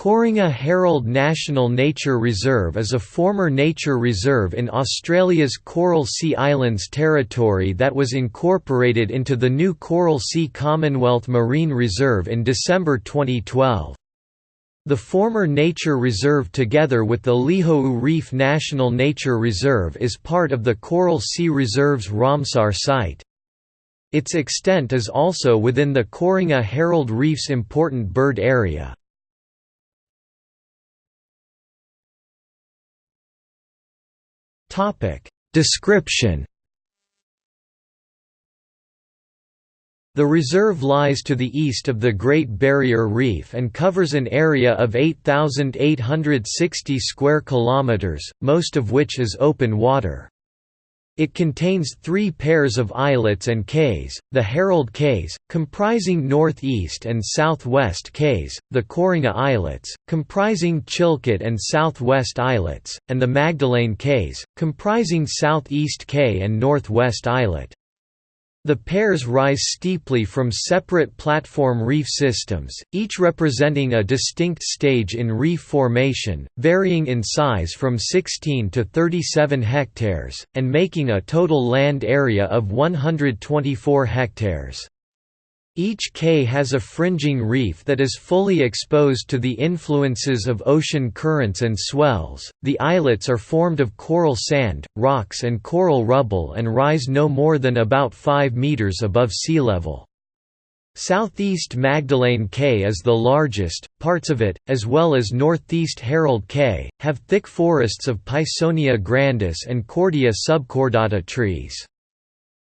Coringa Herald National Nature Reserve is a former nature reserve in Australia's Coral Sea Islands territory that was incorporated into the new Coral Sea Commonwealth Marine Reserve in December 2012. The former nature reserve together with the Lihou Reef National Nature Reserve is part of the Coral Sea Reserve's Ramsar site. Its extent is also within the Coringa Herald Reef's important bird area. Topic Description The reserve lies to the east of the Great Barrier Reef and covers an area of 8,860 square kilometers, most of which is open water. It contains three pairs of islets and cays, the Herald Cays, comprising northeast and southwest cays, the Coringa Islets, comprising Chilcott and southwest islets, and the Magdelaine Cays, comprising southeast cay and northwest islet. The pairs rise steeply from separate platform reef systems, each representing a distinct stage in reef formation, varying in size from 16 to 37 hectares, and making a total land area of 124 hectares. Each cay has a fringing reef that is fully exposed to the influences of ocean currents and swells. The islets are formed of coral sand, rocks, and coral rubble and rise no more than about 5 meters above sea level. Southeast Magdelaine Cay is the largest, parts of it, as well as northeast Herald Cay, have thick forests of Pisonia grandis and Cordia subcordata trees.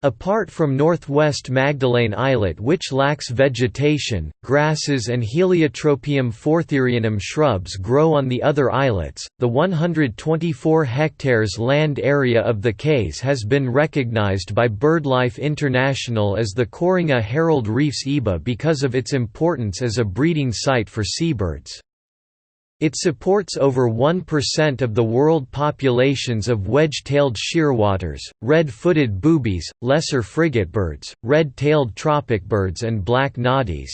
Apart from northwest Magdelaine Islet which lacks vegetation, grasses and Heliotropium foertherianum shrubs grow on the other islets. The 124 hectares land area of the case has been recognized by BirdLife International as the Coringa Herald Reefs IBA because of its importance as a breeding site for seabirds. It supports over 1% of the world populations of wedge-tailed shearwaters, red-footed boobies, lesser frigatebirds, red-tailed tropicbirds and black noddies.